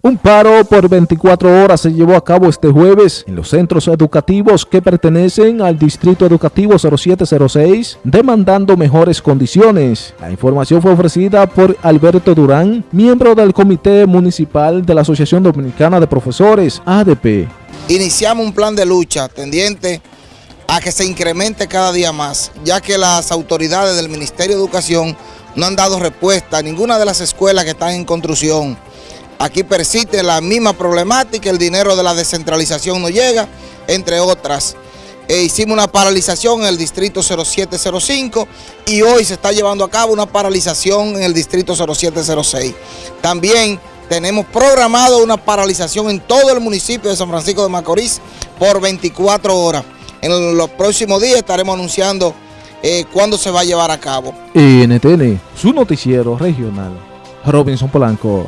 Un paro por 24 horas se llevó a cabo este jueves en los centros educativos que pertenecen al Distrito Educativo 0706, demandando mejores condiciones. La información fue ofrecida por Alberto Durán, miembro del Comité Municipal de la Asociación Dominicana de Profesores, ADP. Iniciamos un plan de lucha tendiente a que se incremente cada día más, ya que las autoridades del Ministerio de Educación no han dado respuesta a ninguna de las escuelas que están en construcción Aquí persiste la misma problemática, el dinero de la descentralización no llega, entre otras. E hicimos una paralización en el distrito 0705 y hoy se está llevando a cabo una paralización en el distrito 0706. También tenemos programado una paralización en todo el municipio de San Francisco de Macorís por 24 horas. En los próximos días estaremos anunciando eh, cuándo se va a llevar a cabo. NTN, su noticiero regional. Robinson Polanco.